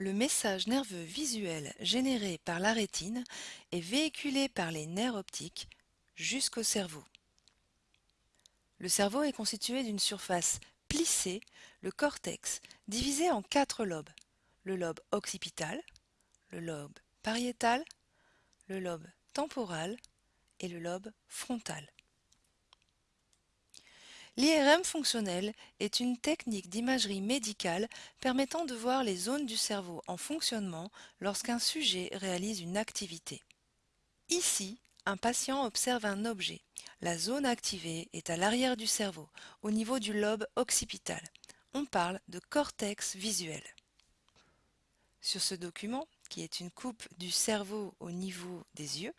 message nerveux visuel généré par la rétine est véhiculé par les nerfs optiques jusqu'au cerveau. Le cerveau est constitué d'une surface plissée, le cortex, divisé en quatre lobes. Le lobe occipital, le lobe pariétal, le lobe temporal et le lobe frontal. L'IRM fonctionnel est une technique d'imagerie médicale permettant de voir les zones du cerveau en fonctionnement lorsqu'un sujet réalise une activité. Ici, un patient observe un objet. La zone activée est à l'arrière du cerveau, au niveau du lobe occipital. On parle de cortex visuel. Sur ce document, qui est une coupe du cerveau au niveau des yeux,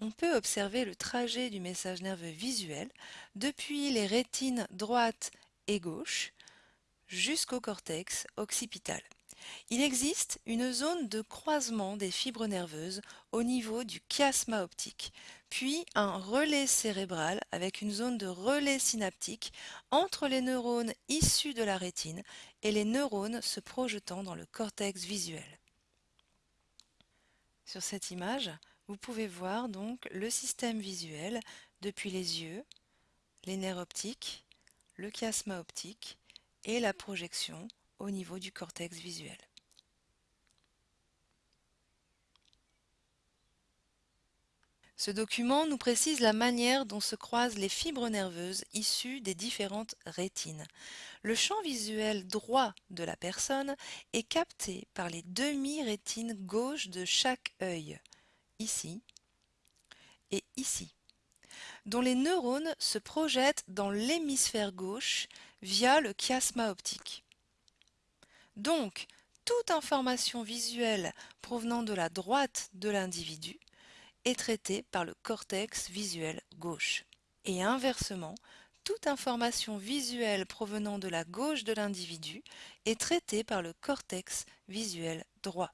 on peut observer le trajet du message nerveux visuel depuis les rétines droite et gauche jusqu'au cortex occipital. Il existe une zone de croisement des fibres nerveuses au niveau du chiasma optique, puis un relais cérébral avec une zone de relais synaptique entre les neurones issus de la rétine et les neurones se projetant dans le cortex visuel. Sur cette image, vous pouvez voir donc le système visuel depuis les yeux, les nerfs optiques, le chiasma optique et la projection au niveau du cortex visuel. Ce document nous précise la manière dont se croisent les fibres nerveuses issues des différentes rétines. Le champ visuel droit de la personne est capté par les demi-rétines gauche de chaque œil, ici et ici, dont les neurones se projettent dans l'hémisphère gauche via le chiasma optique. Donc, toute information visuelle provenant de la droite de l'individu est traitée par le cortex visuel gauche. Et inversement, toute information visuelle provenant de la gauche de l'individu est traitée par le cortex visuel droit.